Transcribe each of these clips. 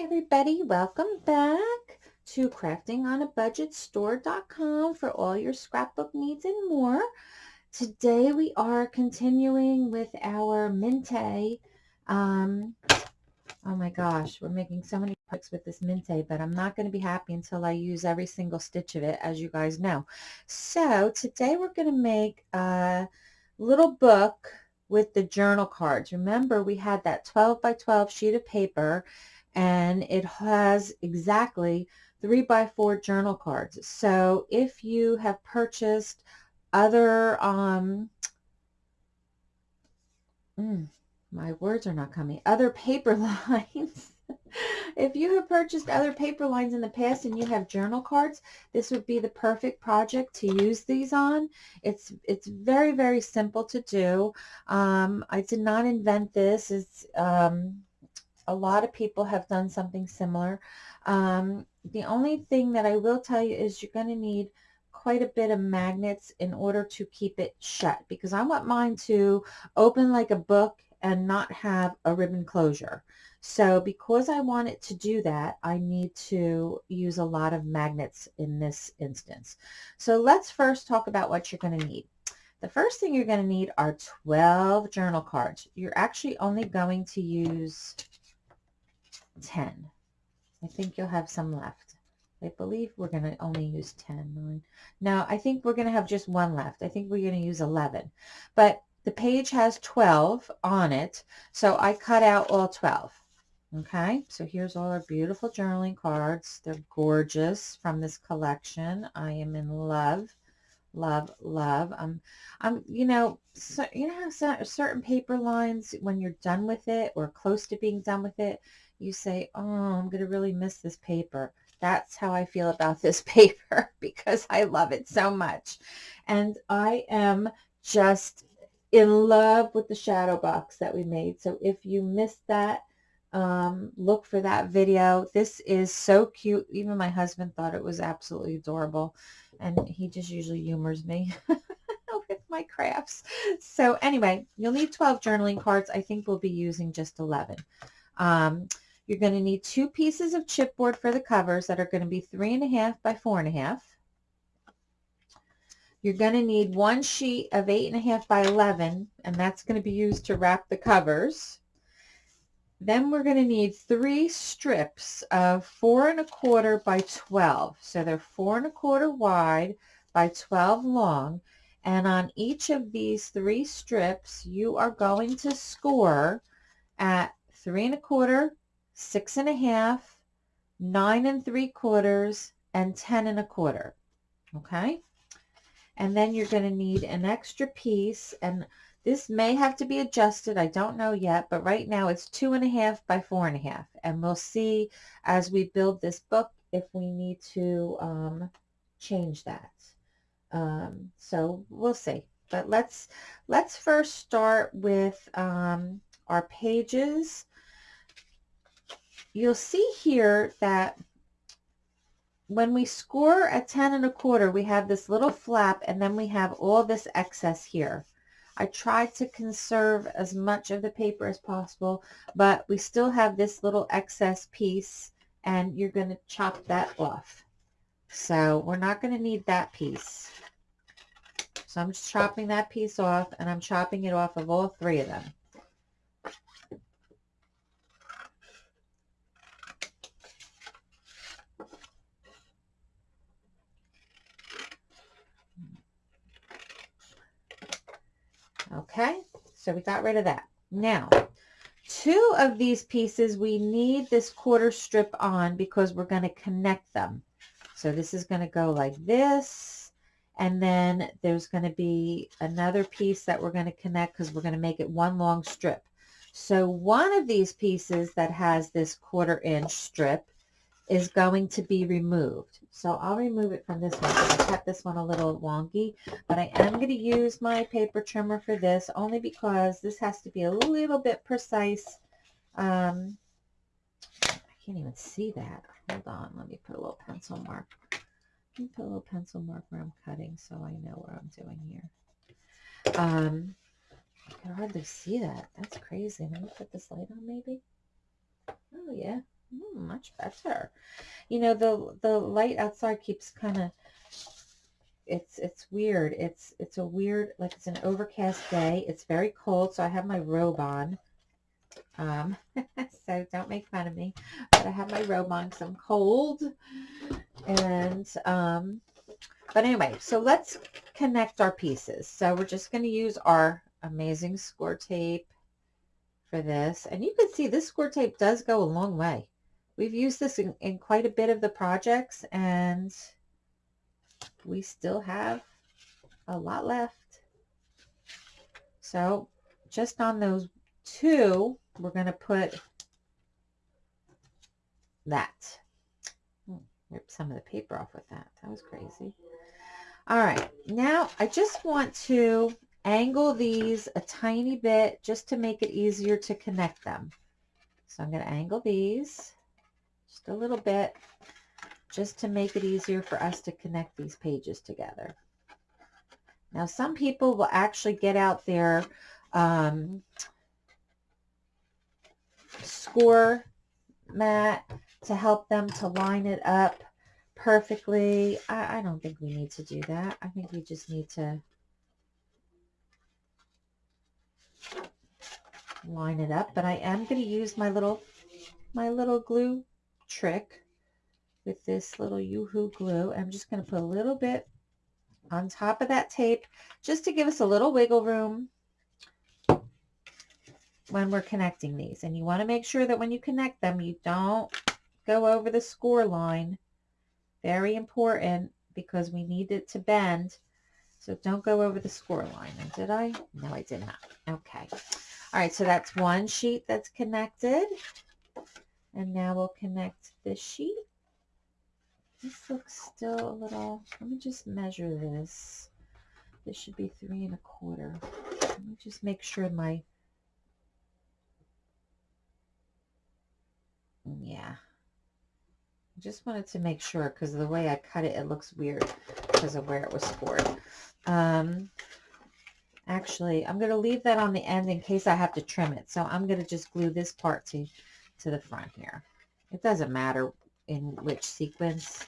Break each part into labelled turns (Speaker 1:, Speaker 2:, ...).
Speaker 1: everybody, welcome back to craftingonabudgetstore.com for all your scrapbook needs and more. Today we are continuing with our Mintay. Um, oh my gosh, we're making so many picks with this Mintay, but I'm not going to be happy until I use every single stitch of it, as you guys know. So today we're going to make a little book with the journal cards. Remember, we had that 12 by 12 sheet of paper and it has exactly three by four journal cards. So if you have purchased other, um, mm, my words are not coming, other paper lines, if you have purchased other paper lines in the past and you have journal cards, this would be the perfect project to use these on. It's it's very, very simple to do. Um, I did not invent this. It's um, a lot of people have done something similar. Um, the only thing that I will tell you is you're going to need quite a bit of magnets in order to keep it shut because I want mine to open like a book and not have a ribbon closure. So because I want it to do that, I need to use a lot of magnets in this instance. So let's first talk about what you're going to need. The first thing you're going to need are 12 journal cards. You're actually only going to use 10. I think you'll have some left. I believe we're going to only use 10. 9. No, I think we're going to have just one left. I think we're going to use 11. But the page has 12 on it, so I cut out all 12. Okay, so here's all our beautiful journaling cards. They're gorgeous from this collection. I am in love, love, love. I'm, I'm, you know, so, you know how certain paper lines, when you're done with it or close to being done with it, you say, oh, I'm going to really miss this paper. That's how I feel about this paper because I love it so much. And I am just in love with the shadow box that we made. So if you missed that, um, look for that video. This is so cute. Even my husband thought it was absolutely adorable. And he just usually humors me with my crafts. So anyway, you'll need 12 journaling cards. I think we'll be using just 11. Um, you're going to need two pieces of chipboard for the covers that are going to be three and a half by four and a half. You're going to need one sheet of eight and a half by 11, and that's going to be used to wrap the covers. Then we're going to need three strips of four and a quarter by 12. So they're four and a quarter wide by 12 long. And on each of these three strips, you are going to score at three and a quarter, six and a half, nine and three quarters, and ten and a quarter. Okay? And then you're going to need an extra piece, and this may have to be adjusted. I don't know yet, but right now it's two and a half by four and a half. And we'll see as we build this book if we need to um, change that. Um, so we'll see. But let's let's first start with um, our pages you'll see here that when we score a 10 and a quarter, we have this little flap and then we have all this excess here. I tried to conserve as much of the paper as possible, but we still have this little excess piece and you're going to chop that off. So we're not going to need that piece. So I'm just chopping that piece off and I'm chopping it off of all three of them. Okay, so we got rid of that. Now, two of these pieces, we need this quarter strip on because we're going to connect them. So this is going to go like this. And then there's going to be another piece that we're going to connect because we're going to make it one long strip. So one of these pieces that has this quarter inch strip is going to be removed. So I'll remove it from this one. I cut this one a little wonky, but I am going to use my paper trimmer for this only because this has to be a little bit precise. Um, I can't even see that. Hold on. Let me put a little pencil mark. Let me put a little pencil mark where I'm cutting so I know what I'm doing here. Um, I can hardly see that. That's crazy. Let me put this light on maybe. Oh, yeah. Mm, much better. You know, the the light outside keeps kind of it's it's weird. It's it's a weird like it's an overcast day. It's very cold, so I have my robe on. Um, so don't make fun of me, but I have my robe on because I'm cold. And um, but anyway, so let's connect our pieces. So we're just going to use our amazing score tape for this. And you can see this score tape does go a long way. We've used this in, in quite a bit of the projects and we still have a lot left. So just on those two, we're going to put that. Hmm, rip some of the paper off with that. That was crazy. All right, now I just want to angle these a tiny bit just to make it easier to connect them. So I'm going to angle these just a little bit just to make it easier for us to connect these pages together. Now some people will actually get out their um, score mat to help them to line it up perfectly. I, I don't think we need to do that. I think we just need to line it up. But I am going to use my little my little glue trick with this little Yoo-Hoo glue. I'm just going to put a little bit on top of that tape just to give us a little wiggle room when we're connecting these. And you want to make sure that when you connect them, you don't go over the score line. Very important because we need it to bend. So don't go over the score line. And did I? No, I did not. Okay. All right, so that's one sheet that's connected. And now we'll connect this sheet. This looks still a little, let me just measure this. This should be three and a quarter. Let me just make sure my, yeah. I just wanted to make sure because the way I cut it, it looks weird because of where it was scored. Um, actually, I'm going to leave that on the end in case I have to trim it. So I'm going to just glue this part to, to the front here. It doesn't matter in which sequence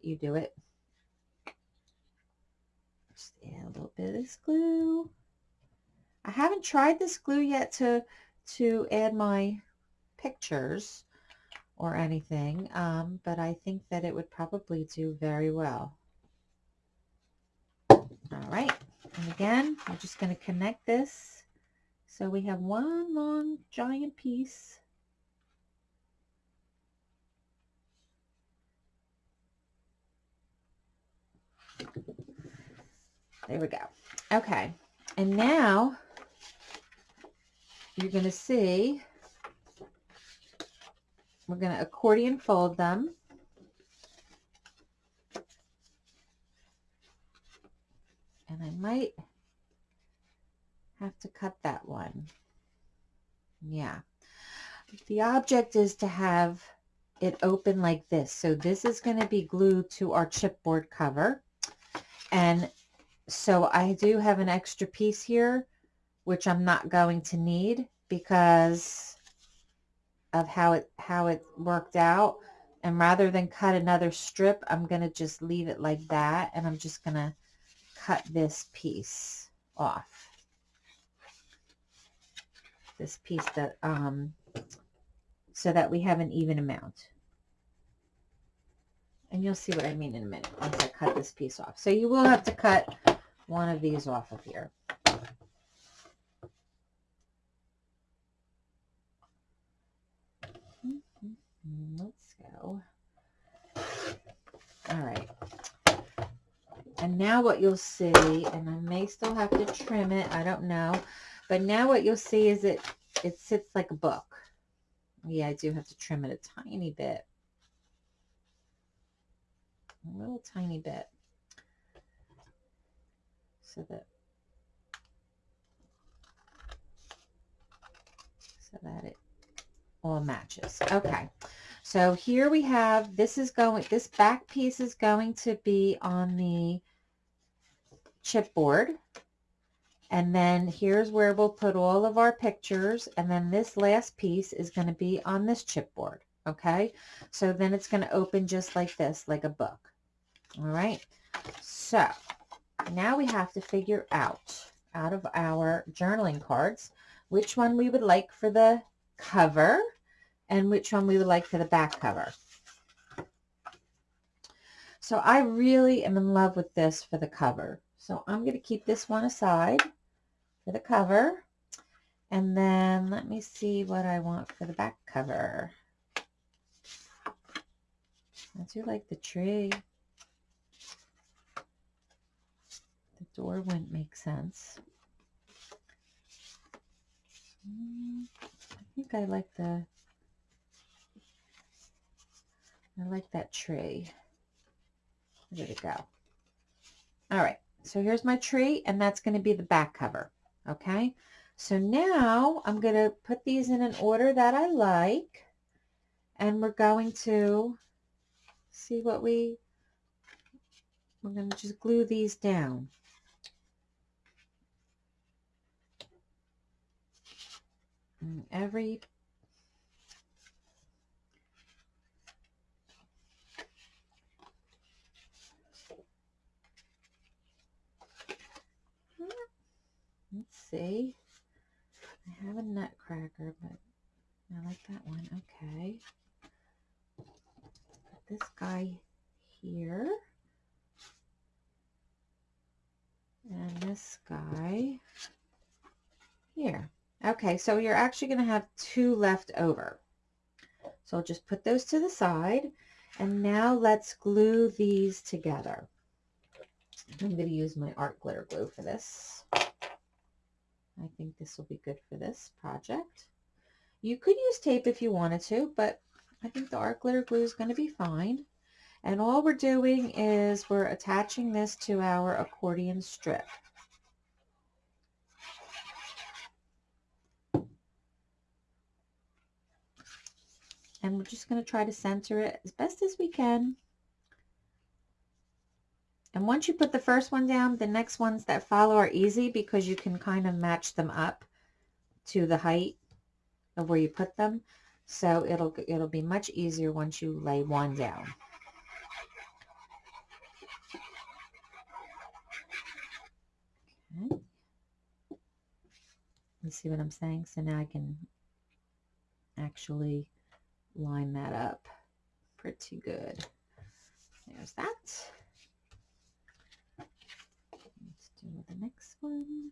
Speaker 1: you do it. Just add a little bit of this glue. I haven't tried this glue yet to to add my pictures or anything, um, but I think that it would probably do very well. All right, and again, we're just going to connect this. So we have one long giant piece There we go. Okay. And now you're going to see we're going to accordion fold them. And I might have to cut that one. Yeah. The object is to have it open like this. So this is going to be glued to our chipboard cover. And so I do have an extra piece here, which I'm not going to need because of how it how it worked out. And rather than cut another strip, I'm going to just leave it like that. And I'm just going to cut this piece off. This piece that, um, so that we have an even amount. And you'll see what I mean in a minute once I cut this piece off. So you will have to cut one of these off of here. Let's go. All right. And now what you'll see, and I may still have to trim it, I don't know. But now what you'll see is it, it sits like a book. Yeah, I do have to trim it a tiny bit a little tiny bit so that so that it all matches. Okay. So here we have, this is going, this back piece is going to be on the chipboard. And then here's where we'll put all of our pictures. And then this last piece is going to be on this chipboard. Okay, so then it's going to open just like this, like a book. All right, so now we have to figure out, out of our journaling cards, which one we would like for the cover and which one we would like for the back cover. So I really am in love with this for the cover. So I'm going to keep this one aside for the cover. And then let me see what I want for the back cover. I do like the tree. Door wouldn't make sense. Mm, I think I like the, I like that tree. There we go. All right, so here's my tree, and that's going to be the back cover, okay? So now I'm going to put these in an order that I like, and we're going to see what we, we're going to just glue these down. And every let's see. I have a nutcracker but I like that one. Okay. Put this guy here. And this guy here okay so you're actually going to have two left over so I'll just put those to the side and now let's glue these together I'm going to use my art glitter glue for this. I think this will be good for this project. You could use tape if you wanted to, but I think the art glitter glue is going to be fine. And all we're doing is we're attaching this to our accordion strip. And we're just going to try to center it as best as we can. And once you put the first one down, the next ones that follow are easy because you can kind of match them up to the height of where you put them. So it'll, it'll be much easier once you lay one down. Okay. You see what I'm saying? So now I can actually line that up pretty good. There's that. Let's do the next one.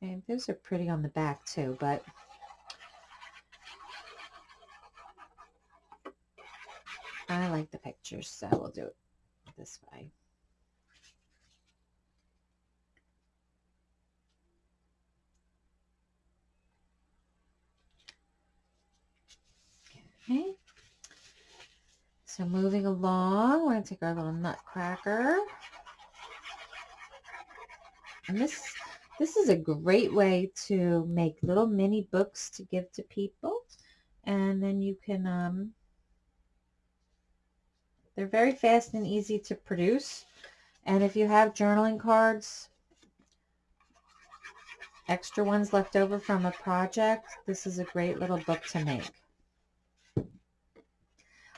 Speaker 1: And those are pretty on the back too, but I like the pictures, so we'll do it this way. Okay. So moving along, we're going to take our little nutcracker. And this, this is a great way to make little mini books to give to people. And then you can, um, they're very fast and easy to produce. And if you have journaling cards, extra ones left over from a project, this is a great little book to make.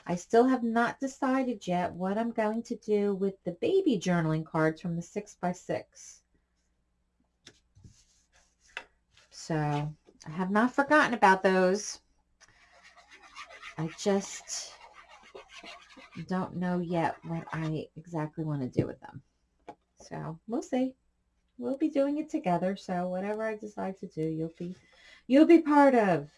Speaker 1: I still have not decided yet what I'm going to do with the baby journaling cards from the 6x6. So I have not forgotten about those. I just don't know yet what I exactly want to do with them. So we'll see. We'll be doing it together. So whatever I decide to do, you'll be you'll be part of.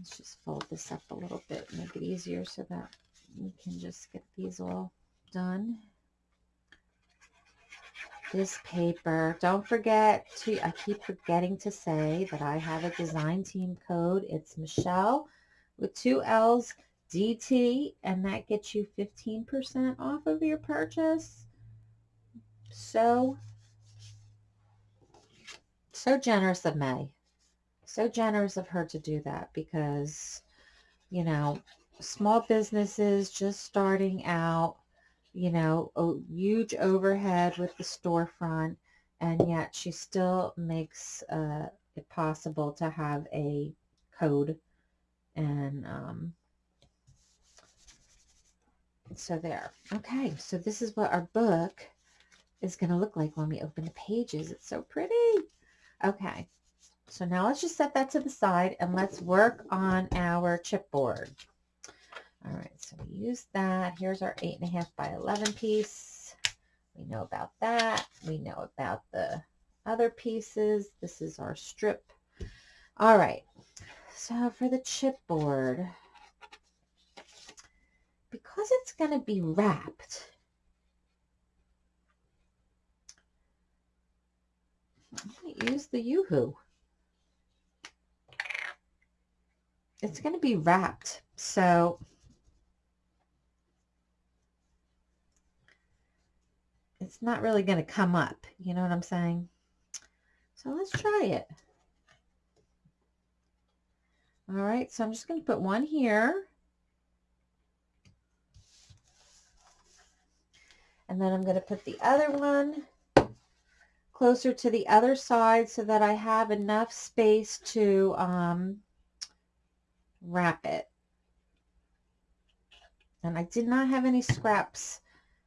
Speaker 1: Let's just fold this up a little bit, make it easier so that we can just get these all done. This paper, don't forget to, I keep forgetting to say that I have a design team code. It's Michelle with two L's, DT, and that gets you 15% off of your purchase. So, so generous of May so generous of her to do that because, you know, small businesses just starting out, you know, a huge overhead with the storefront, and yet she still makes uh, it possible to have a code and um, so there. Okay, so this is what our book is going to look like when we open the pages. It's so pretty. Okay, so now let's just set that to the side and let's work on our chipboard. All right, so we use that. Here's our eight and a half by 11 piece. We know about that. We know about the other pieces. This is our strip. All right, so for the chipboard, because it's going to be wrapped, I'm going to use the Yoo-Hoo. It's going to be wrapped, so it's not really going to come up. You know what I'm saying? So let's try it. All right, so I'm just going to put one here. And then I'm going to put the other one closer to the other side so that I have enough space to um, wrap it. And I did not have any scraps,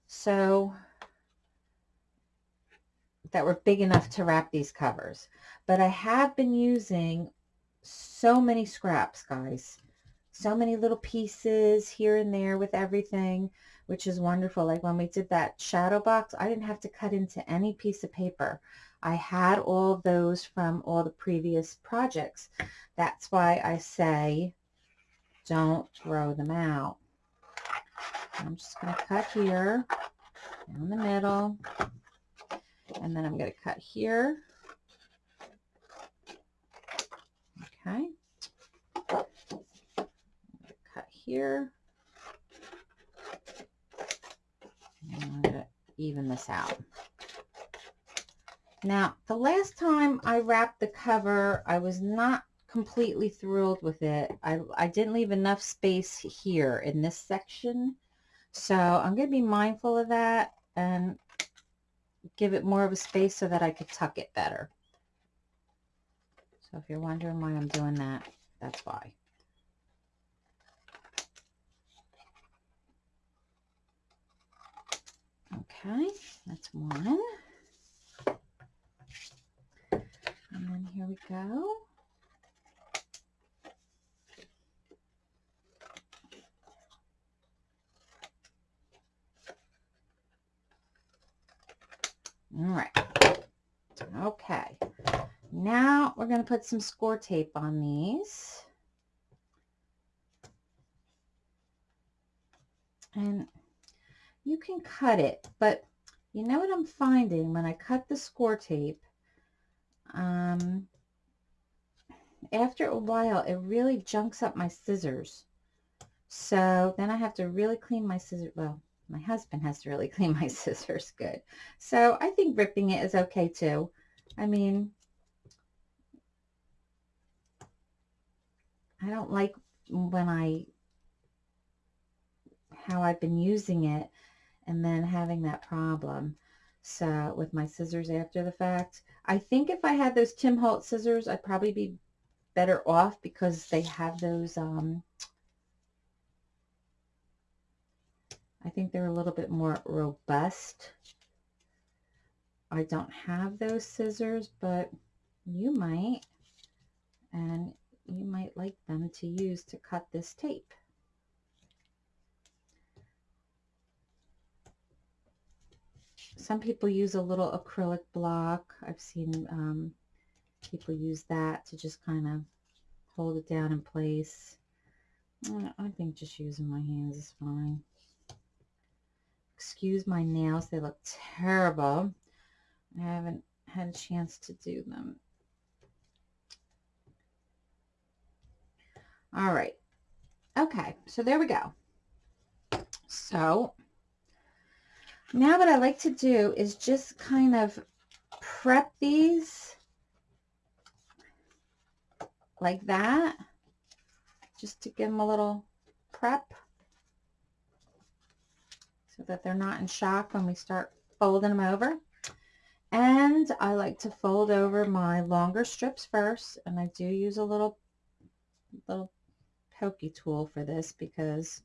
Speaker 1: so that were big enough to wrap these covers. But I have been using so many scraps, guys. So many little pieces here and there with everything, which is wonderful. Like when we did that shadow box, I didn't have to cut into any piece of paper. I had all those from all the previous projects. That's why I say don't throw them out. I'm just going to cut here down the middle and then I'm going to cut here. Okay. cut here. And I'm going to even this out. Now, the last time I wrapped the cover, I was not completely thrilled with it. I, I didn't leave enough space here in this section. So I'm going to be mindful of that and give it more of a space so that I could tuck it better. So if you're wondering why I'm doing that, that's why. Okay, that's one. And then here we go. All right. Okay. Now we're going to put some score tape on these. And you can cut it, but you know what I'm finding when I cut the score tape? Um, after a while, it really junks up my scissors. So then I have to really clean my scissors. Well, my husband has to really clean my scissors good. So I think ripping it is okay too. I mean, I don't like when I, how I've been using it and then having that problem. So with my scissors after the fact, I think if I had those Tim Holtz scissors, I'd probably be better off because they have those, um, I think they're a little bit more robust. I don't have those scissors, but you might, and you might like them to use to cut this tape. Some people use a little acrylic block. I've seen um, people use that to just kind of hold it down in place. I think just using my hands is fine. Excuse my nails. They look terrible. I haven't had a chance to do them. All right. Okay, so there we go. So now what I like to do is just kind of prep these like that, just to give them a little prep so that they're not in shock when we start folding them over. And I like to fold over my longer strips first. And I do use a little, little pokey tool for this because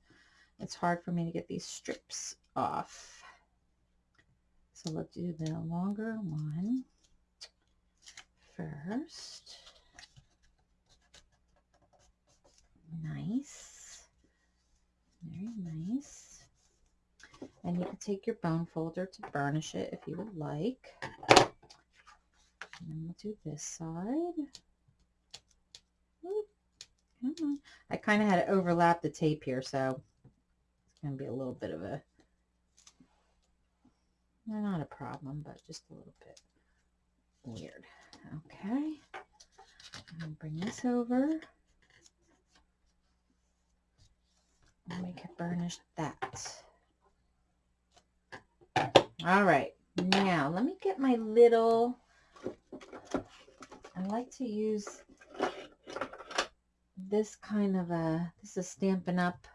Speaker 1: it's hard for me to get these strips off. So let's do the longer one first. Nice. Very nice. And you can take your bone folder to burnish it if you would like. And then we'll do this side. Mm-hmm. I kind of had to overlap the tape here, so it's going to be a little bit of a, not a problem, but just a little bit weird. Okay. I'm going to bring this over. And we can burnish that. All right. Now, let me get my little, I like to use this kind of a, this is Stampin' Up.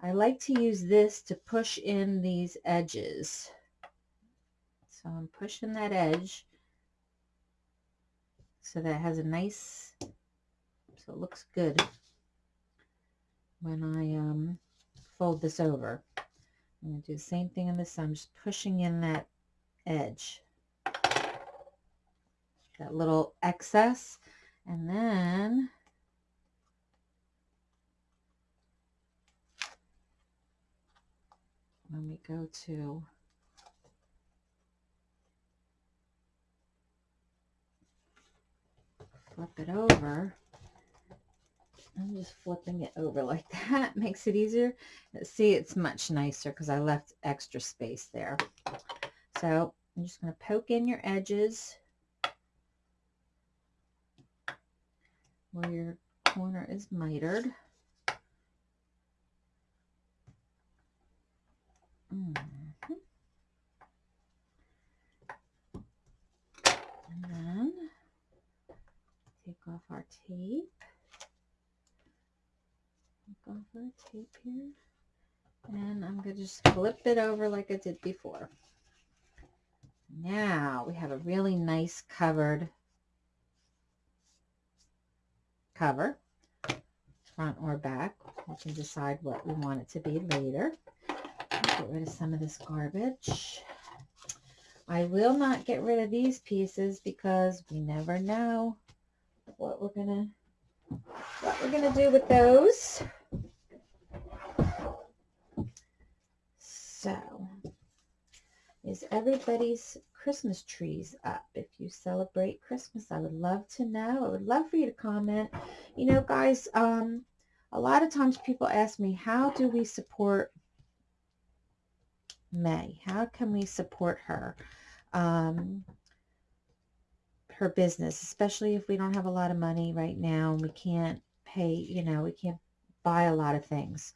Speaker 1: I like to use this to push in these edges. So I'm pushing that edge so that has a nice, so it looks good when I um, fold this over. I'm going to do the same thing on this. I'm just pushing in that edge, that little excess. And then when we go to flip it over, I'm just flipping it over like that. Makes it easier. See, it's much nicer because I left extra space there. So I'm just going to poke in your edges where your corner is mitered. Mm -hmm. And then take off our tape Take off our tape here. And I'm going to just flip it over like I did before. Now we have a really nice covered cover, front or back. We can decide what we want it to be later. Get rid of some of this garbage. I will not get rid of these pieces because we never know what we're gonna what we're gonna do with those. So, is everybody's Christmas trees up? If you celebrate Christmas, I would love to know. I would love for you to comment. You know, guys, um, a lot of times people ask me, how do we support May? How can we support her? Um, her business, especially if we don't have a lot of money right now and we can't pay, you know, we can't buy a lot of things.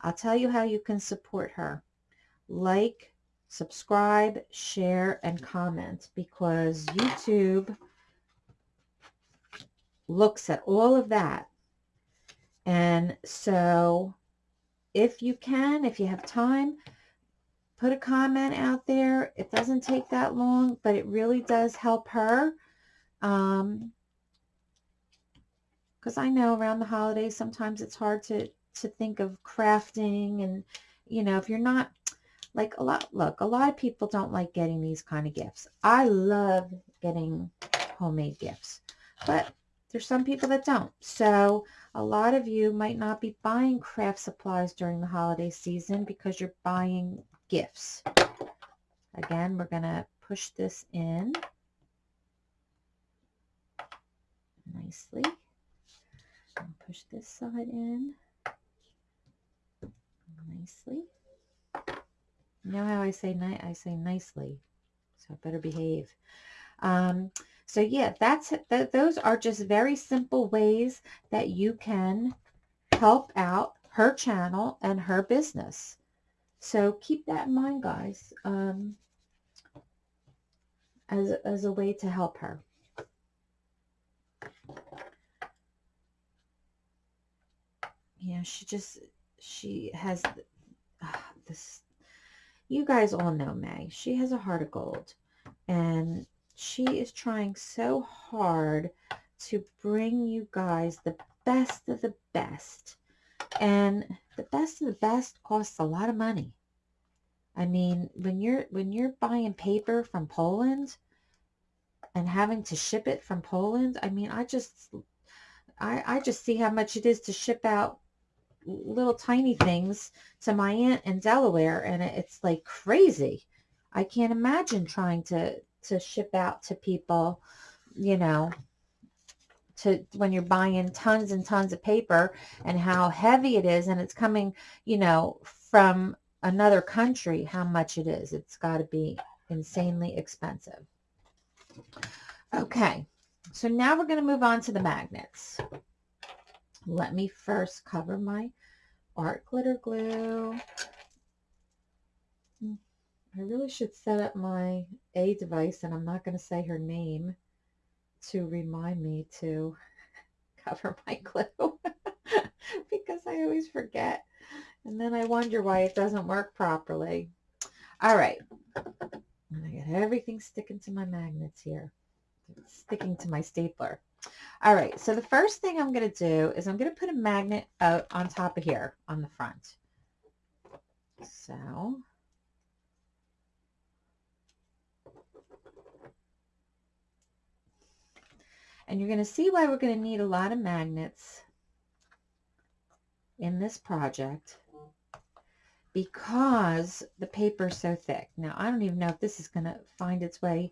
Speaker 1: I'll tell you how you can support her like, subscribe, share, and comment because YouTube looks at all of that. And so if you can, if you have time, put a comment out there. It doesn't take that long, but it really does help her. Um, because I know around the holidays, sometimes it's hard to, to think of crafting and, you know, if you're not like a lot, look, a lot of people don't like getting these kind of gifts. I love getting homemade gifts, but there's some people that don't. So a lot of you might not be buying craft supplies during the holiday season because you're buying gifts. Again, we're going to push this in nicely. push this side in nicely. You know how I say ni I say nicely, so I better behave. Um, so yeah, that's th those are just very simple ways that you can help out her channel and her business. So keep that in mind, guys, um, as, as a way to help her. Yeah, she just, she has uh, this you guys all know May. She has a heart of gold. And she is trying so hard to bring you guys the best of the best. And the best of the best costs a lot of money. I mean, when you're when you're buying paper from Poland and having to ship it from Poland, I mean, I just I, I just see how much it is to ship out little tiny things to my aunt in Delaware and it's like crazy. I can't imagine trying to to ship out to people, you know, to when you're buying tons and tons of paper and how heavy it is and it's coming, you know, from another country, how much it is. It's got to be insanely expensive. Okay, so now we're going to move on to the magnets. Let me first cover my art glitter glue. Hmm, I really should set up my A device, and I'm not going to say her name to remind me to cover my glue because I always forget. And then I wonder why it doesn't work properly. All right. I got everything sticking to my magnets here. sticking to my stapler. All right. So the first thing I'm going to do is I'm going to put a magnet out on top of here on the front. So And you're going to see why we're going to need a lot of magnets in this project because the paper is so thick. Now, I don't even know if this is going to find its way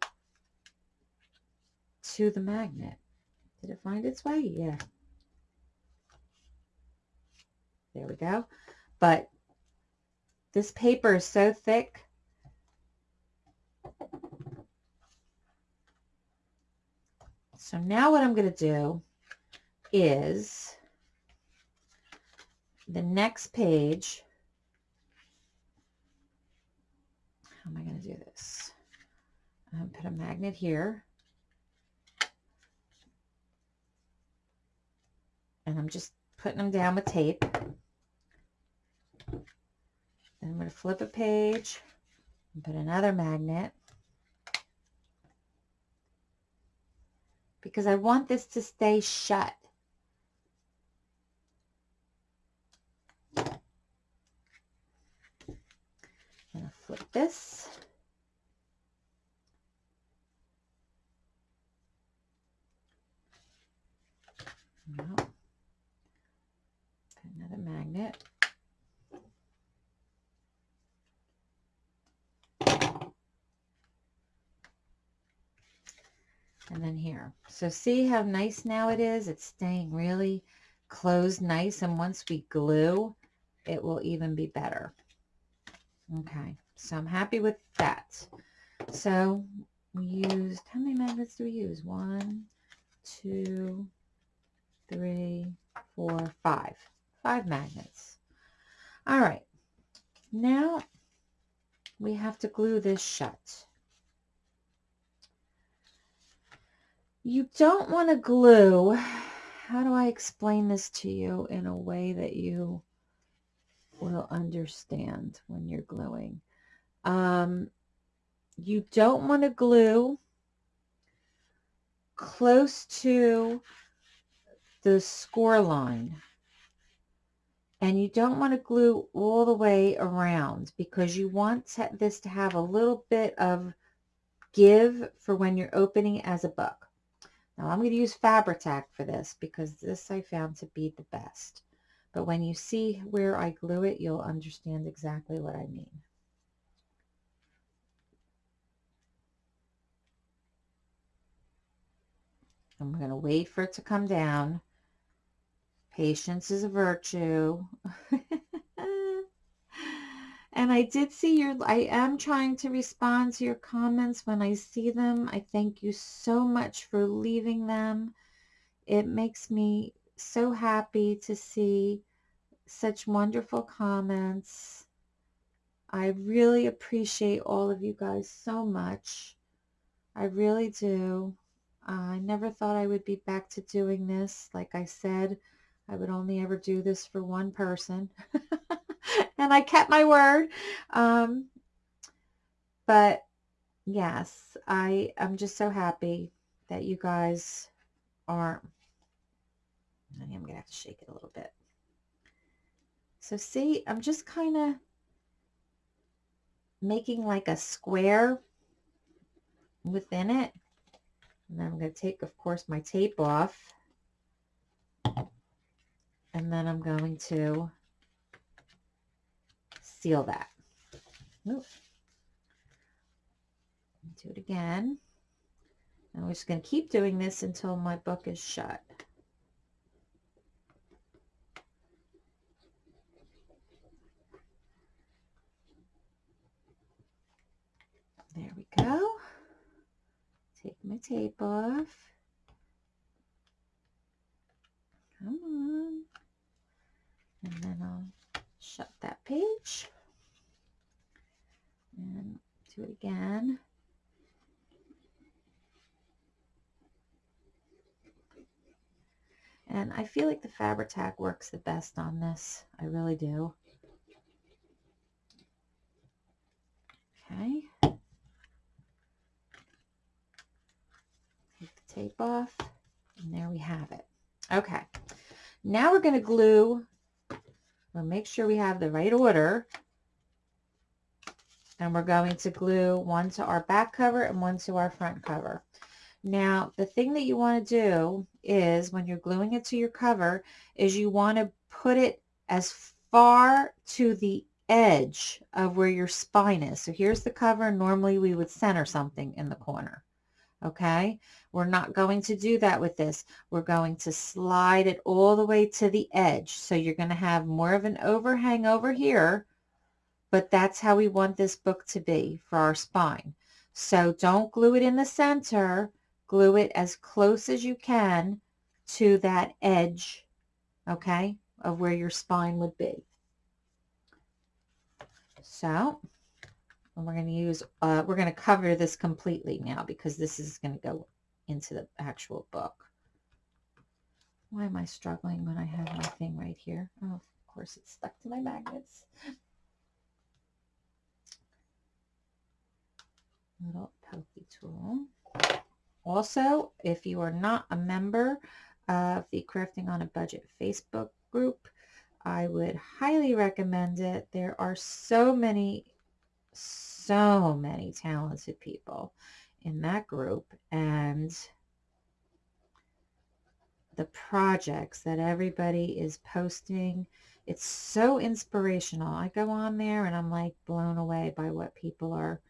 Speaker 1: to the magnet. Did it find its way? Yeah. There we go. But this paper is so thick So now what I'm going to do is the next page. How am I going to do this? I'm going to put a magnet here. And I'm just putting them down with tape. Then I'm going to flip a page and put another magnet. because I want this to stay shut. I'm going to flip this. No. Magnet. and then here. So see how nice now it is? It's staying really closed nice. And once we glue, it will even be better. Okay, so I'm happy with that. So we used, how many magnets do we use? One, two, three, four, five. Five magnets. All right. Now we have to glue this shut. You don't want to glue. How do I explain this to you in a way that you will understand when you're gluing? Um, you don't want to glue close to the score line. And you don't want to glue all the way around because you want this to have a little bit of give for when you're opening as a book. Now I'm going to use Fabri-Tac for this because this I found to be the best. But when you see where I glue it, you'll understand exactly what I mean. I'm going to wait for it to come down. Patience is a virtue. And I did see your, I am trying to respond to your comments when I see them. I thank you so much for leaving them. It makes me so happy to see such wonderful comments. I really appreciate all of you guys so much. I really do. I never thought I would be back to doing this. Like I said, I would only ever do this for one person. and I kept my word. Um, but yes, I I'm just so happy that you guys are. I am gonna have to shake it a little bit. So see, I'm just kind of making like a square within it. And then I'm going to take, of course, my tape off. And then I'm going to seal that. Ooh. Do it again. And we're just going to keep doing this until my book is shut. There we go. Take my tape off. Come on. And then I'll shut that page. And do it again. And I feel like the Fabri-Tac works the best on this. I really do. Okay. Take the tape off. And there we have it. Okay. Now we're going to glue. We'll make sure we have the right order. And we're going to glue one to our back cover and one to our front cover. Now, the thing that you want to do is when you're gluing it to your cover is you want to put it as far to the edge of where your spine is. So here's the cover. Normally we would center something in the corner okay? We're not going to do that with this. We're going to slide it all the way to the edge. So you're going to have more of an overhang over here, but that's how we want this book to be for our spine. So don't glue it in the center. Glue it as close as you can to that edge, okay, of where your spine would be. So and we're going to use, uh, we're going to cover this completely now because this is going to go into the actual book. Why am I struggling when I have my thing right here? Oh, of course it's stuck to my magnets. Little pokey tool. Also, if you are not a member of the Crafting on a Budget Facebook group, I would highly recommend it. There are so many so many talented people in that group and the projects that everybody is posting it's so inspirational. I go on there and i'm like blown away by what people are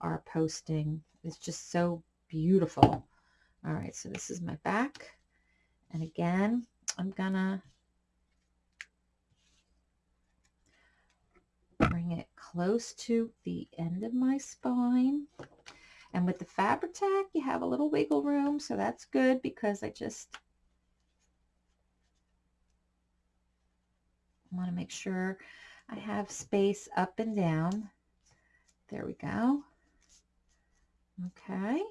Speaker 1: are posting. It's just so beautiful. All right so this is my back and again i'm gonna bring it close to the end of my spine. And with the Fabri-Tac, you have a little wiggle room, so that's good because I just want to make sure I have space up and down. There we go. Okay.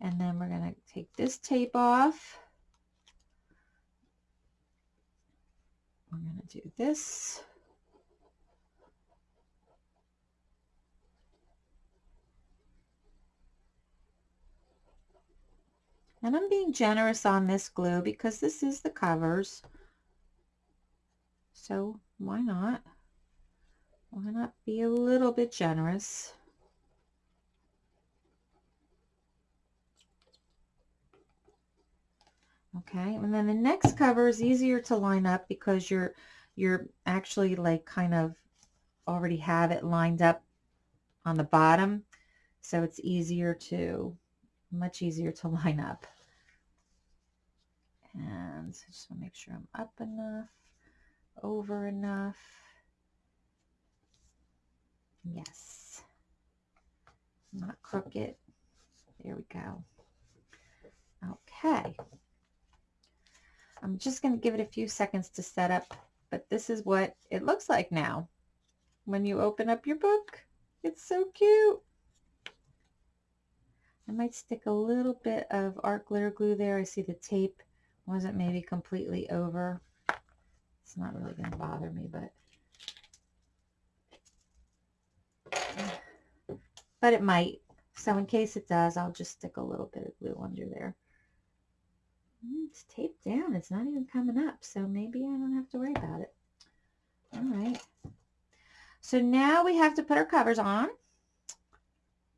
Speaker 1: And then we're going to take this tape off. We're going to do this. And I'm being generous on this glue because this is the covers. So why not? Why not be a little bit generous? Okay, and then the next cover is easier to line up because you're you're actually like kind of already have it lined up on the bottom. So it's easier to, much easier to line up. And I just want to make sure I'm up enough, over enough. Yes. Not crooked. There we go. Okay. I'm just going to give it a few seconds to set up, but this is what it looks like now. When you open up your book, it's so cute. I might stick a little bit of art glitter glue there. I see the tape wasn't maybe completely over. It's not really going to bother me, but but it might. So in case it does, I'll just stick a little bit of glue under there. Mm, it's taped down. It's not even coming up. So maybe I don't have to worry about it. All right. So now we have to put our covers on.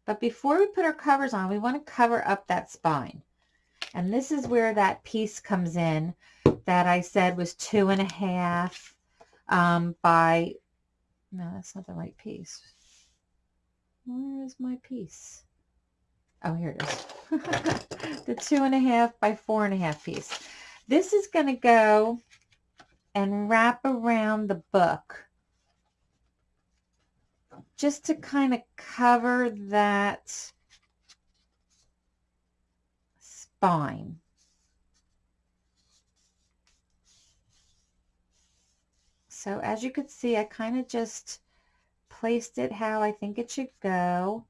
Speaker 1: But before we put our covers on, we want to cover up that spine. And this is where that piece comes in that I said was two and a half um, by, no, that's not the right piece. Where is my piece? Oh, here it is. the two and a half by four and a half piece. This is going to go and wrap around the book just to kind of cover that spine. So as you can see, I kind of just placed it how I think it should go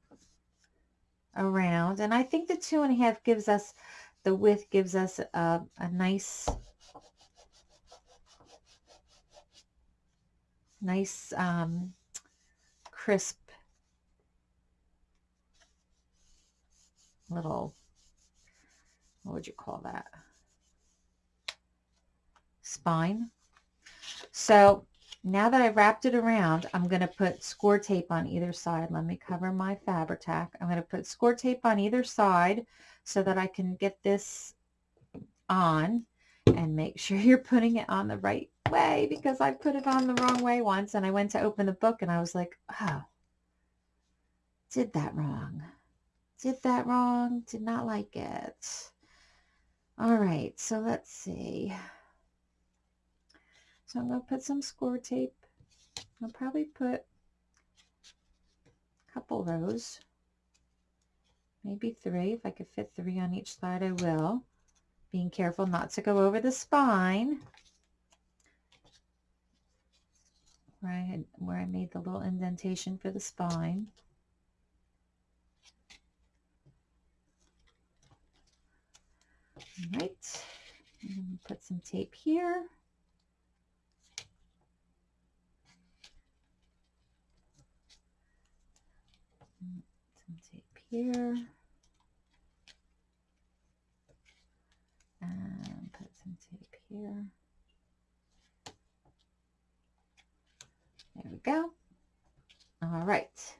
Speaker 1: around. And I think the two and a half gives us, the width gives us a, a nice, nice um, crisp little, what would you call that? Spine. So now that I've wrapped it around, I'm going to put score tape on either side. Let me cover my Fabri-Tac. I'm going to put score tape on either side so that I can get this on and make sure you're putting it on the right way because I put it on the wrong way once and I went to open the book and I was like, oh, did that wrong. Did that wrong. Did not like it. All right, so let's see. So I'm going to put some score tape. I'll probably put a couple rows, maybe three. If I could fit three on each side, I will. Being careful not to go over the spine. where I had where I made the little indentation for the spine. All right, put some tape here. Some tape here. And put some tape here. There we go. All right.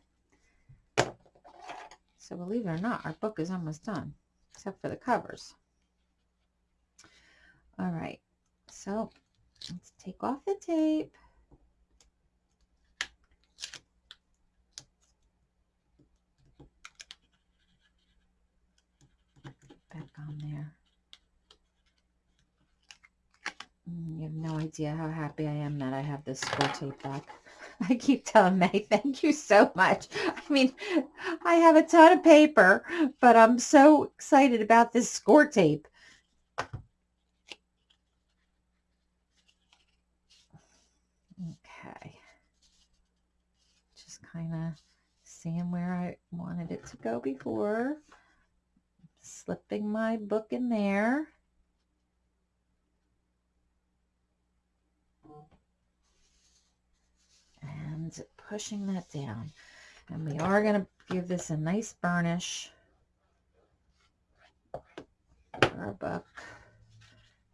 Speaker 1: So believe it or not, our book is almost done, except for the covers. All right. So let's take off the tape. Back on there. Mm, you have no idea how happy I am that I have this score tape back. I keep telling May, thank you so much. I mean, I have a ton of paper, but I'm so excited about this score tape. Okay. Just kind of seeing where I wanted it to go before. Slipping my book in there. and pushing that down. And we are going to give this a nice burnish our book.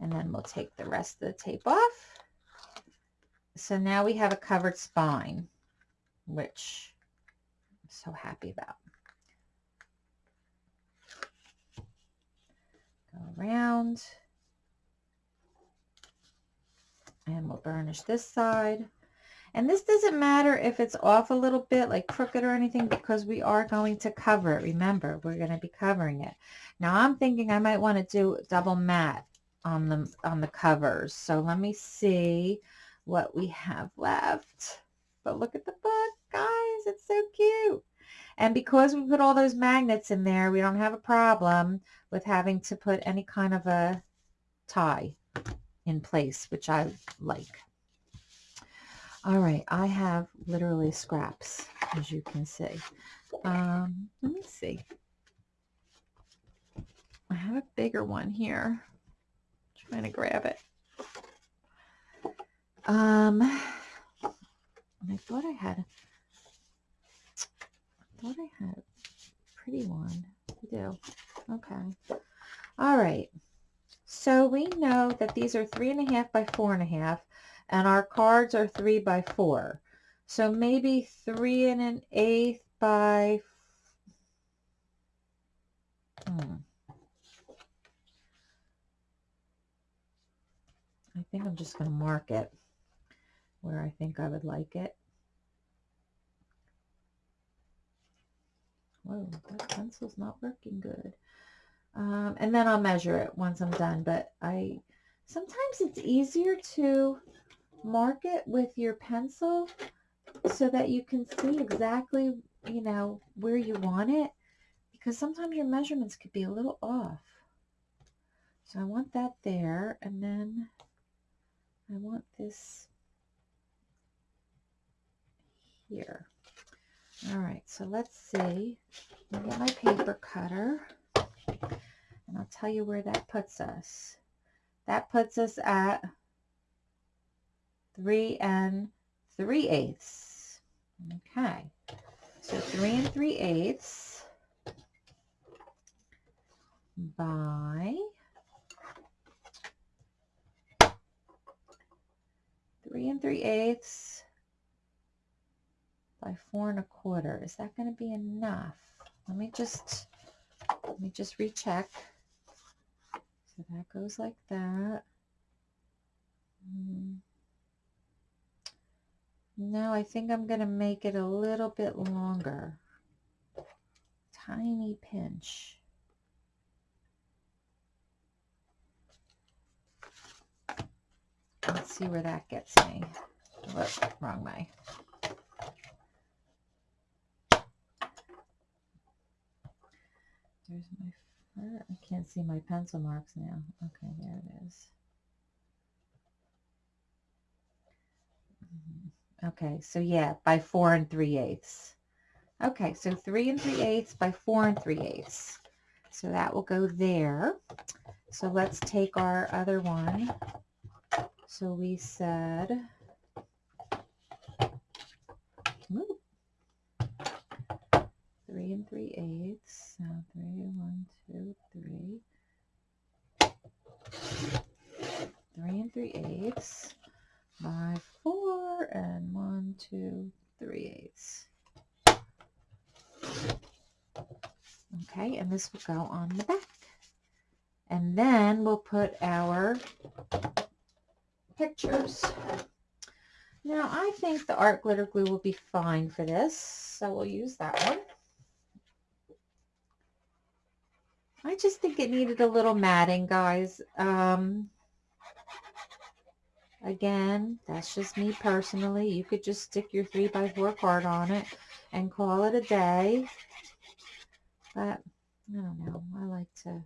Speaker 1: And then we'll take the rest of the tape off. So now we have a covered spine, which I'm so happy about. Go around. And we'll burnish this side. And this doesn't matter if it's off a little bit, like crooked or anything, because we are going to cover it. Remember, we're going to be covering it. Now I'm thinking I might want to do double matte on the, on the covers. So let me see what we have left. But look at the book, guys. It's so cute. And because we put all those magnets in there, we don't have a problem with having to put any kind of a tie in place, which I like. All right, I have literally scraps, as you can see. Um, let me see. I have a bigger one here. I'm trying to grab it. Um, and I thought I had, I thought I had a pretty one. We do. Okay. All right. So we know that these are three and a half by four and a half, and our cards are three by four. So maybe three and an eighth by, hmm. I think I'm just going to mark it where I think I would like it. Whoa, that pencil's not working good. Um, and then I'll measure it once I'm done. But I sometimes it's easier to mark it with your pencil so that you can see exactly, you know, where you want it. Because sometimes your measurements could be a little off. So I want that there. And then I want this here. All right, so let's see. Me get my paper cutter. And I'll tell you where that puts us. That puts us at 3 and 3 eighths. Okay, so 3 and 3 eighths by 3 and 3 eighths by 4 and a quarter. Is that going to be enough? Let me just, let me just recheck. So that goes like that. Mm. No, I think I'm going to make it a little bit longer. Tiny pinch. Let's see where that gets me. Whoops, wrong way. There's my, I can't see my pencil marks now. Okay, there it is. Mm-hmm. Okay, so yeah, by four and three eighths. Okay, so three and three eighths by four and three eighths. So that will go there. So let's take our other one so we said, ooh, three and three eighths. So three, one, two, three. Three and three eighths by four and one, two, three eighths. Okay, and this will go on the back. And then we'll put our pictures. Now, I think the art glitter glue will be fine for this, so we'll use that one. I just think it needed a little matting, guys. Um, again, that's just me personally. You could just stick your 3x4 card on it and call it a day. But, I don't know. I like to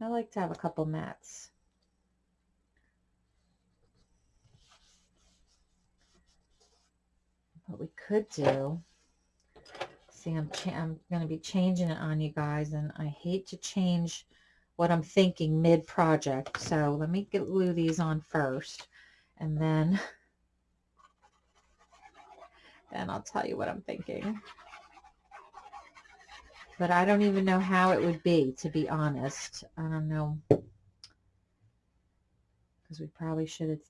Speaker 1: I like to have a couple mats. What we could do, see I'm, I'm going to be changing it on you guys and I hate to change what I'm thinking mid-project. So let me get glue these on first and then, then I'll tell you what I'm thinking. But I don't even know how it would be, to be honest. I don't know. Because we probably should have...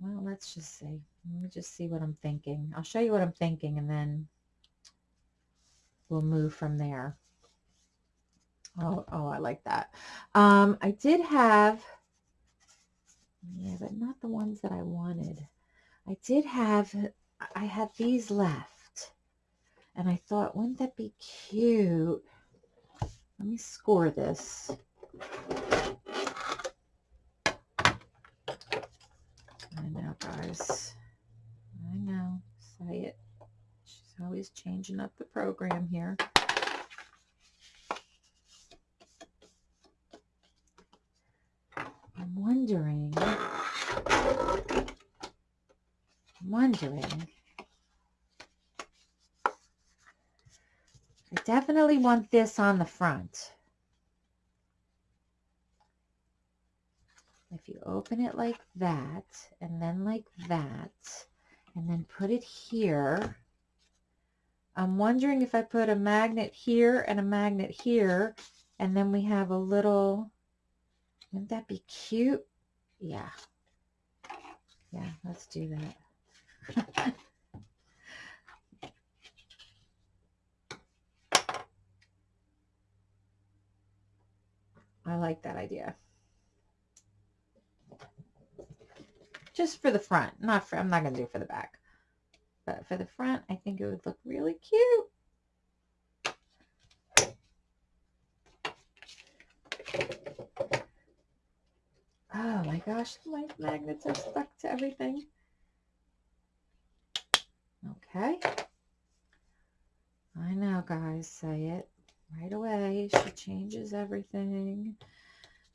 Speaker 1: Well, let's just see. Let me just see what I'm thinking. I'll show you what I'm thinking and then we'll move from there. Oh, oh, I like that. Um, I did have, yeah, but not the ones that I wanted. I did have, I had these left. And I thought, wouldn't that be cute? Let me score this. I know, guys. I know. Say it. Always changing up the program here. I'm wondering, I'm wondering I definitely want this on the front. If you open it like that, and then like that, and then put it here, I'm wondering if I put a magnet here and a magnet here, and then we have a little, wouldn't that be cute? Yeah. Yeah, let's do that. I like that idea. Just for the front, not for, I'm not going to do it for the back. But for the front, I think it would look really cute. Oh my gosh, my magnets are stuck to everything. Okay. I know, guys, say it right away. She changes everything.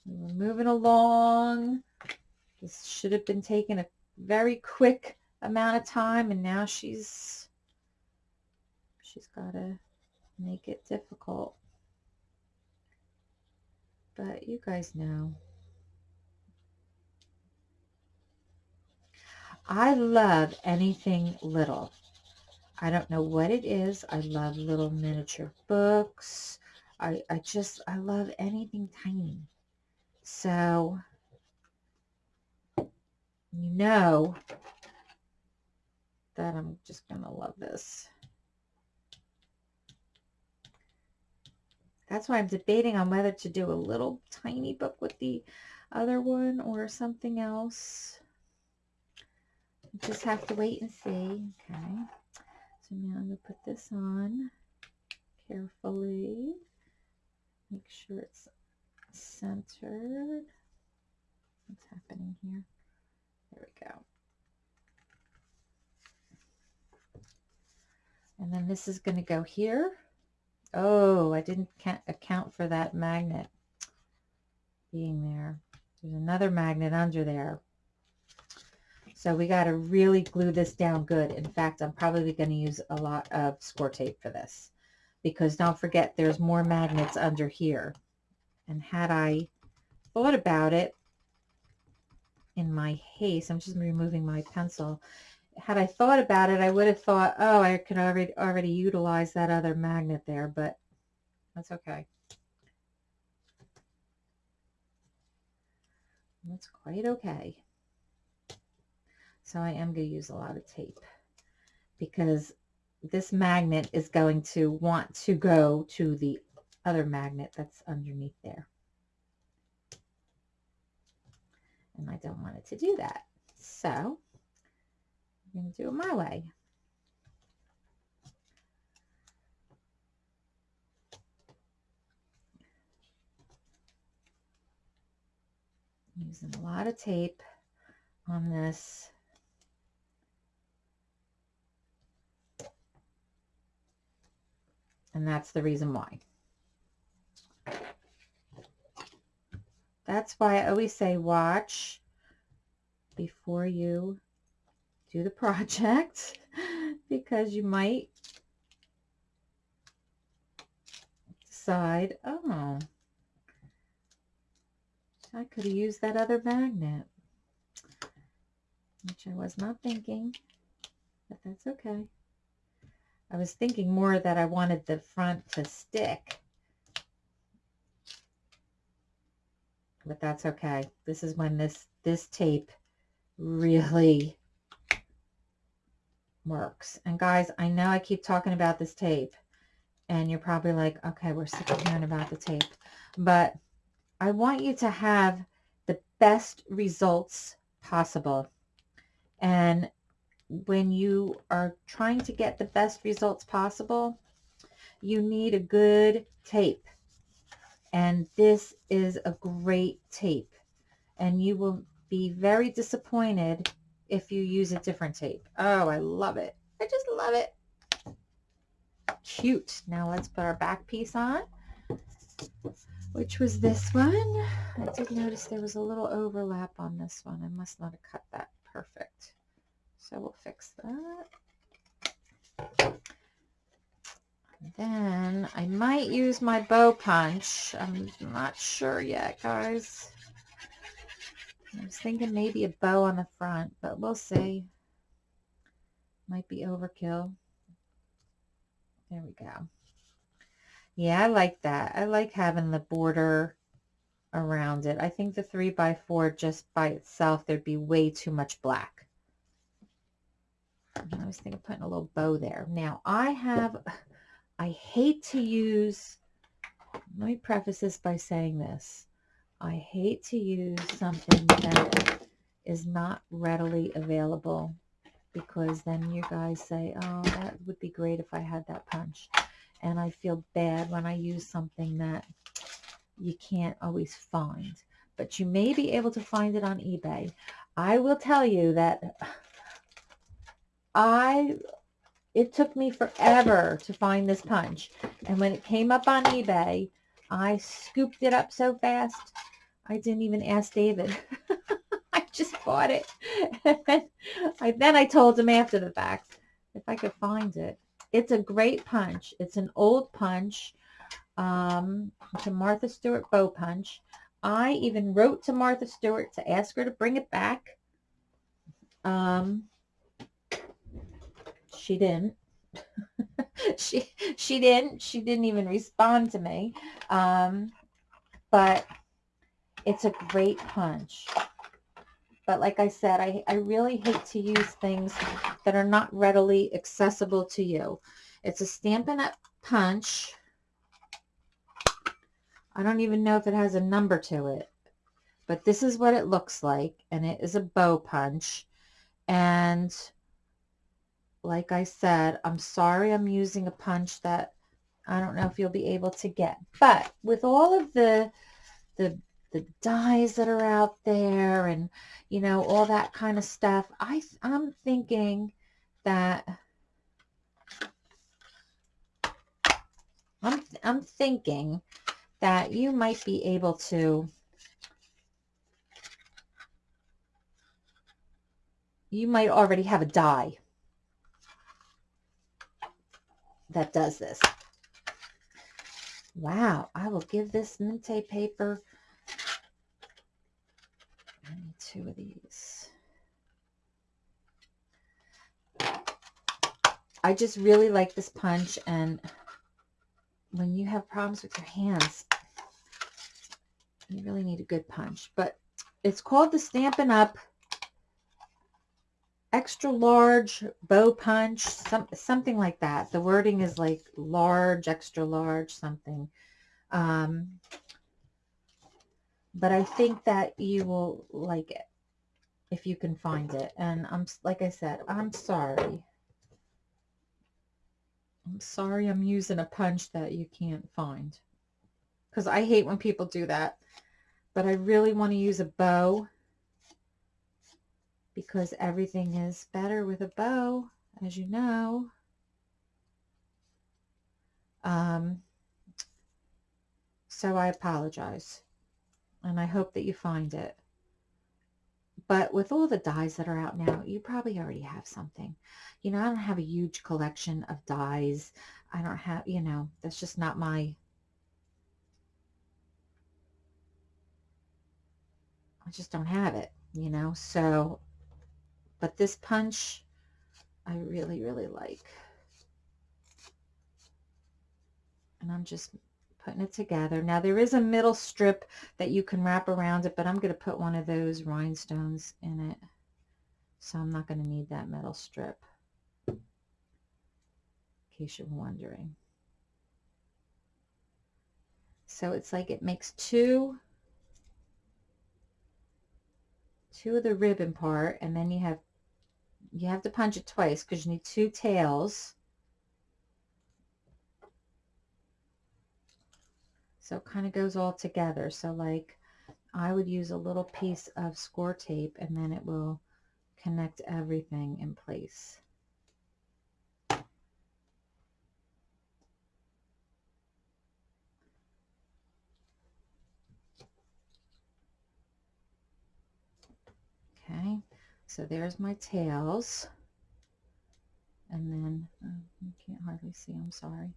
Speaker 1: We're moving along. This should have been taken a very quick amount of time and now she's she's got to make it difficult. But you guys know. I love anything little. I don't know what it is. I love little miniature books. I, I just, I love anything tiny. So, you know that I'm just going to love this. That's why I'm debating on whether to do a little tiny book with the other one or something else. Just have to wait and see. Okay. So now I'm going to put this on carefully. Make sure it's centered. What's happening here? There we go. And then this is going to go here. Oh, I didn't account for that magnet being there. There's another magnet under there. So we got to really glue this down good. In fact, I'm probably going to use a lot of score tape for this because don't forget there's more magnets under here. And had I thought about it in my haste, I'm just removing my pencil. Had I thought about it, I would have thought, oh, I could already already utilize that other magnet there, but that's okay. That's quite okay. So I am going to use a lot of tape because this magnet is going to want to go to the other magnet that's underneath there. And I don't want it to do that. So I'm going to do it my way. Using a lot of tape on this And that's the reason why. That's why I always say watch before you do the project because you might decide, oh, I could have used that other magnet, which I was not thinking, but that's okay. I was thinking more that I wanted the front to stick. But that's okay. This is when this, this tape really works. And guys, I know I keep talking about this tape. And you're probably like, okay, we're sick of hearing about the tape. But I want you to have the best results possible. And when you are trying to get the best results possible, you need a good tape. And this is a great tape. And you will be very disappointed if you use a different tape. Oh, I love it. I just love it. Cute. Now let's put our back piece on, which was this one. I did notice there was a little overlap on this one. I must not have cut that perfect. So we'll fix that. then I might use my bow punch. I'm not sure yet, guys. I was thinking maybe a bow on the front, but we'll see. Might be overkill. There we go. Yeah, I like that. I like having the border around it. I think the 3 by 4 just by itself, there'd be way too much black. I was thinking of putting a little bow there. Now, I have, I hate to use, let me preface this by saying this. I hate to use something that is not readily available because then you guys say, oh, that would be great if I had that punch. And I feel bad when I use something that you can't always find. But you may be able to find it on eBay. I will tell you that I, it took me forever to find this punch. And when it came up on eBay, I scooped it up so fast, I didn't even ask David. I just bought it. I, then I told him after the fact if I could find it. It's a great punch. It's an old punch. Um, it's a Martha Stewart bow punch. I even wrote to Martha Stewart to ask her to bring it back. Um, she didn't. she she didn't. She didn't even respond to me. Um, but it's a great punch. But like I said, I, I really hate to use things that are not readily accessible to you. It's a Stampin' Up! punch. I don't even know if it has a number to it. But this is what it looks like. And it is a bow punch. And like I said, I'm sorry I'm using a punch that I don't know if you'll be able to get. But with all of the the the dies that are out there and, you know, all that kind of stuff. I, I'm thinking that I'm, I'm thinking that you might be able to you might already have a die that does this. Wow, I will give this Mintay paper two of these. I just really like this punch and when you have problems with your hands, you really need a good punch. But it's called the Stampin' Up! Extra Large Bow Punch, some, something like that. The wording is like large, extra large, something. Um, but I think that you will like it if you can find it. And I'm, like I said, I'm sorry. I'm sorry I'm using a punch that you can't find. Because I hate when people do that. But I really want to use a bow. Because everything is better with a bow, as you know. Um, so I apologize and I hope that you find it. But with all the dies that are out now, you probably already have something. You know, I don't have a huge collection of dies. I don't have, you know, that's just not my, I just don't have it, you know. So, but this punch, I really, really like. And I'm just putting it together. Now there is a middle strip that you can wrap around it, but I'm going to put one of those rhinestones in it. So I'm not going to need that metal strip, in case you're wondering. So it's like it makes two, two of the ribbon part, and then you have, you have to punch it twice because you need two tails So it kind of goes all together. So like I would use a little piece of score tape and then it will connect everything in place. Okay, so there's my tails. And then, um, oh, you can't hardly see, I'm sorry.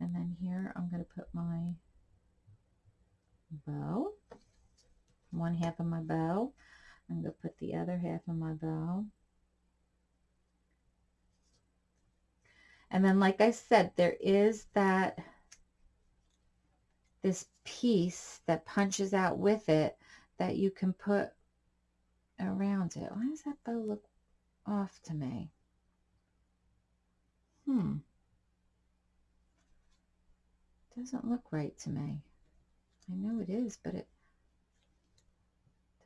Speaker 1: And then here I'm going to put my bow, one half of my bow. I'm going to put the other half of my bow. And then, like I said, there is that, this piece that punches out with it that you can put around it. Why does that bow look off to me? Hmm. Doesn't look right to me. I know it is, but it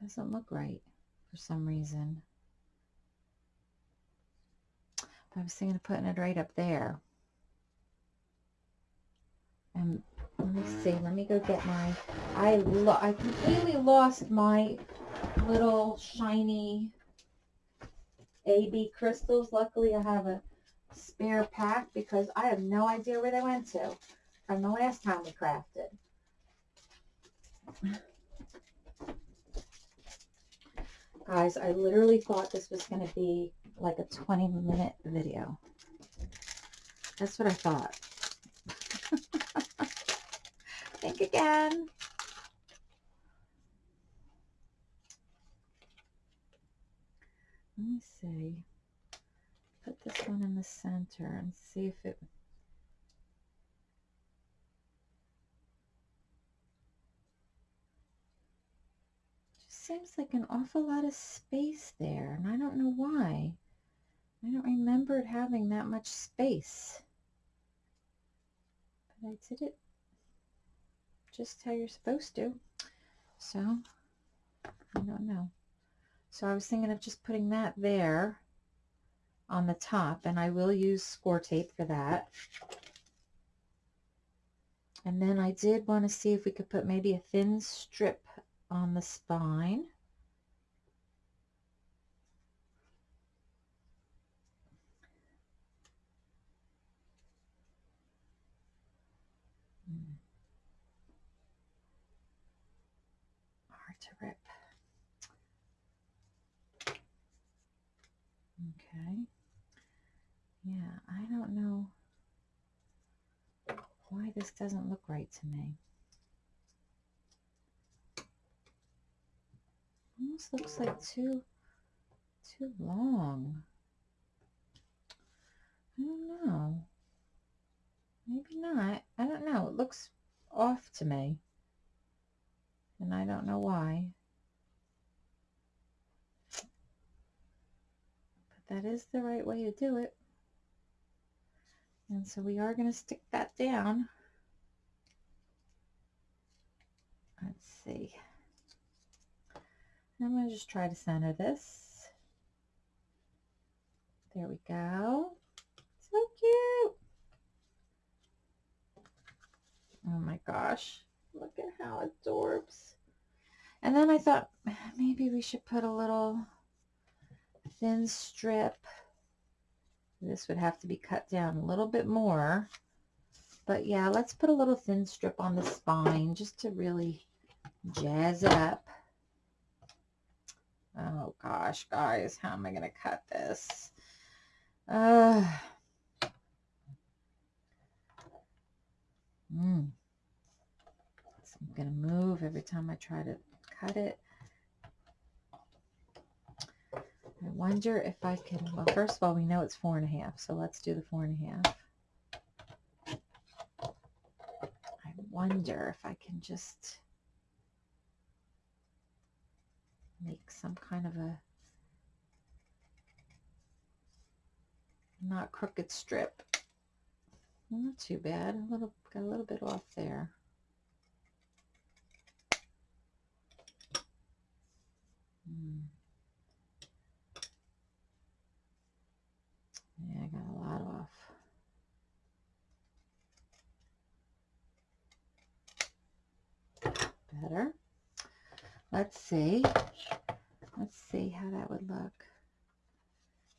Speaker 1: doesn't look right for some reason. I was thinking of putting it right up there. And let me see, let me go get my, I, lo I completely lost my little shiny AB crystals. Luckily I have a spare pack because I have no idea where they went to from the last time we crafted. Guys, I literally thought this was going to be like a 20 minute video. That's what I thought. Think again. Let me see. Put this one in the center and see if it seems like an awful lot of space there, and I don't know why. I don't remember it having that much space. But I did it just how you're supposed to. So, I don't know. So I was thinking of just putting that there on the top, and I will use score tape for that. And then I did want to see if we could put maybe a thin strip on the spine. Hard to rip. Okay. Yeah, I don't know why this doesn't look right to me. Looks like too too long. I don't know. Maybe not. I don't know. It looks off to me. And I don't know why. But that is the right way to do it. And so we are going to stick that down. Let's see. I'm going to just try to center this. There we go. So cute. Oh my gosh. Look at how adorbs. And then I thought maybe we should put a little thin strip. This would have to be cut down a little bit more. But yeah, let's put a little thin strip on the spine just to really jazz it up. Oh gosh, guys, how am I going to cut this? Uh, mm. So I'm going to move every time I try to cut it. I wonder if I can, well, first of all, we know it's four and a half, so let's do the four and a half. I wonder if I can just make some kind of a not crooked strip. Not too bad. A little got a little bit off there. Hmm. Yeah, I got a lot off. Better. Let's see. Let's see how that would look.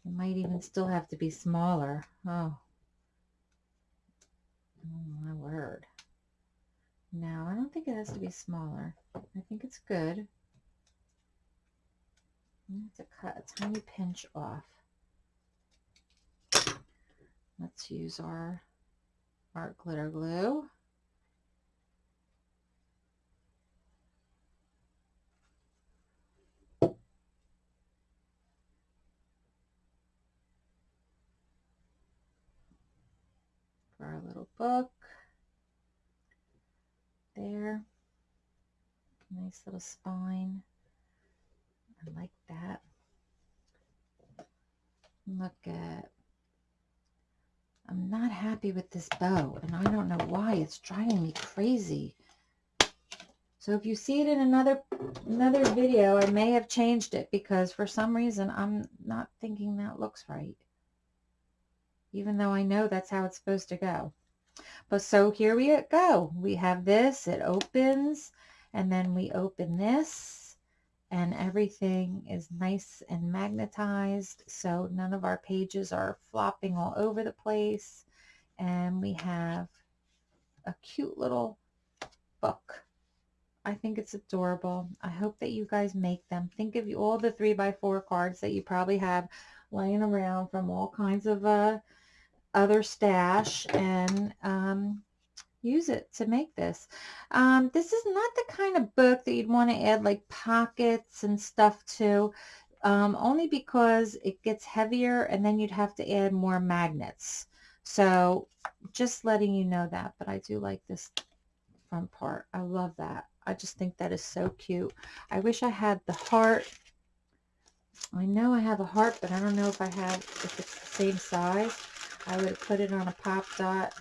Speaker 1: It might even still have to be smaller. Oh. Oh, my word. No, I don't think it has to be smaller. I think it's good. Have to cut a tiny pinch off. Let's use our art glitter glue. our little book. There. Nice little spine. I like that. Look at, I'm not happy with this bow and I don't know why. It's driving me crazy. So if you see it in another another video, I may have changed it because for some reason I'm not thinking that looks right. Even though I know that's how it's supposed to go. But so here we go. We have this, it opens, and then we open this, and everything is nice and magnetized, so none of our pages are flopping all over the place. And we have a cute little book. I think it's adorable. I hope that you guys make them. Think of all the 3 by 4 cards that you probably have laying around from all kinds of uh, other stash and um, use it to make this. Um, this is not the kind of book that you'd want to add like pockets and stuff to, um, only because it gets heavier and then you'd have to add more magnets. So just letting you know that, but I do like this front part. I love that. I just think that is so cute. I wish I had the heart. I know I have a heart, but I don't know if I have, if it's the same size. I would put it on a pop dot.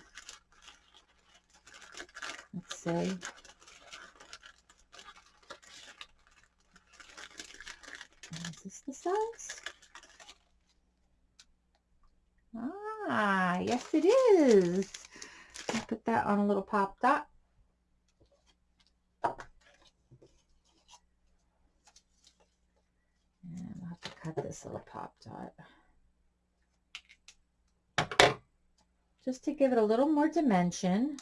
Speaker 1: Let's see. Is this the size? Ah, yes it is. I'll put that on a little pop dot. And I'll have to cut this little pop dot. Just to give it a little more dimension.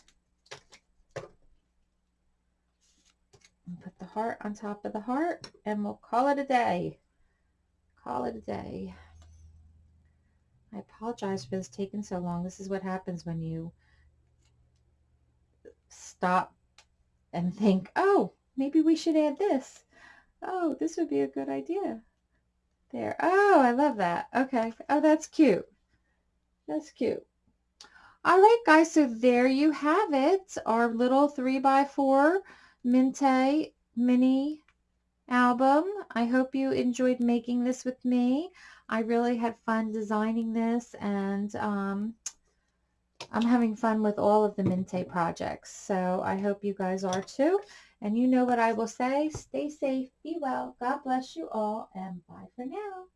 Speaker 1: Put the heart on top of the heart and we'll call it a day. Call it a day. I apologize for this taking so long. This is what happens when you stop and think, oh, maybe we should add this. Oh, this would be a good idea. There. Oh, I love that. Okay. Oh, that's cute. That's cute. All right, guys. So there you have it. Our little 3 by 4 Mintay mini album. I hope you enjoyed making this with me. I really had fun designing this and um, I'm having fun with all of the Mintay projects. So I hope you guys are too. And you know what I will say. Stay safe, be well, God bless you all, and bye for now.